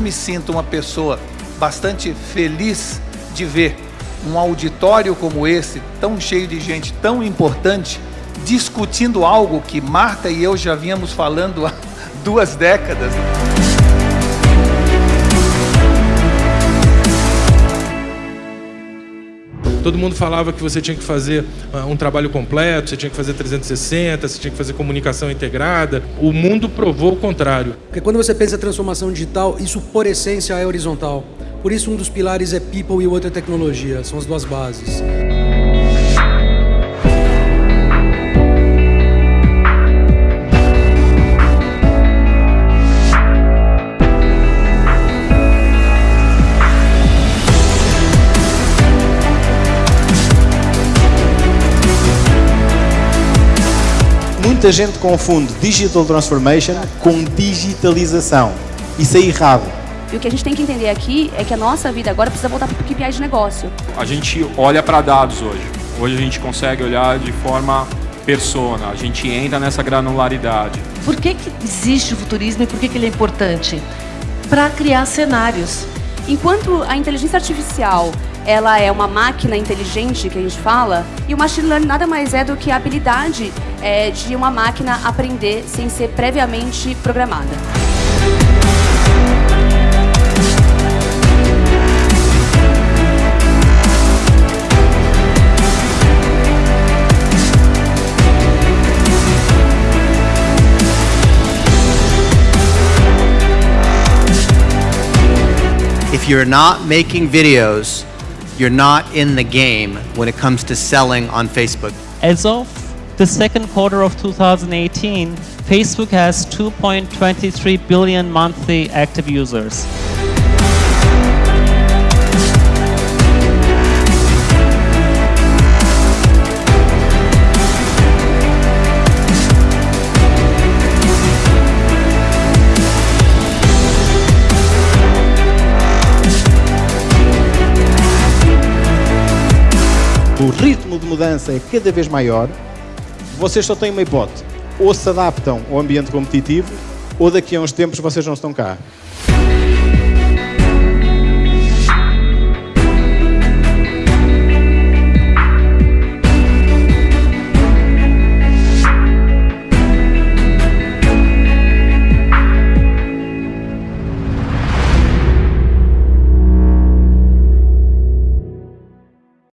me sinto uma pessoa bastante feliz de ver um auditório como esse, tão cheio de gente tão importante, discutindo algo que Marta e eu já vínhamos falando há duas décadas. Todo mundo falava que você tinha que fazer uh, um trabalho completo, você tinha que fazer 360, você tinha que fazer comunicação integrada. O mundo provou o contrário. Porque quando você pensa em transformação digital, isso por essência é horizontal. Por isso um dos pilares é people e o outro é tecnologia, são as duas bases. Muita gente confunde digital transformation com digitalização. Isso é errado. E o que a gente tem que entender aqui é que a nossa vida agora precisa voltar para o KPI de negócio. A gente olha para dados hoje. Hoje a gente consegue olhar de forma persona, a gente entra nessa granularidade. Por que, que existe o futurismo e por que, que ele é importante? Para criar cenários. Enquanto a inteligência artificial ela é uma máquina inteligente que a gente fala, e o machine learning nada mais é do que a habilidade é, de uma máquina aprender sem ser previamente programada. If you're not making videos, you're not in the game when it comes to selling on Facebook. As of the second quarter of 2018, Facebook has 2.23 billion monthly active users. O ritmo de mudança é cada vez maior, vocês só têm uma hipótese. Ou se adaptam ao ambiente competitivo, ou daqui a uns tempos vocês não estão cá.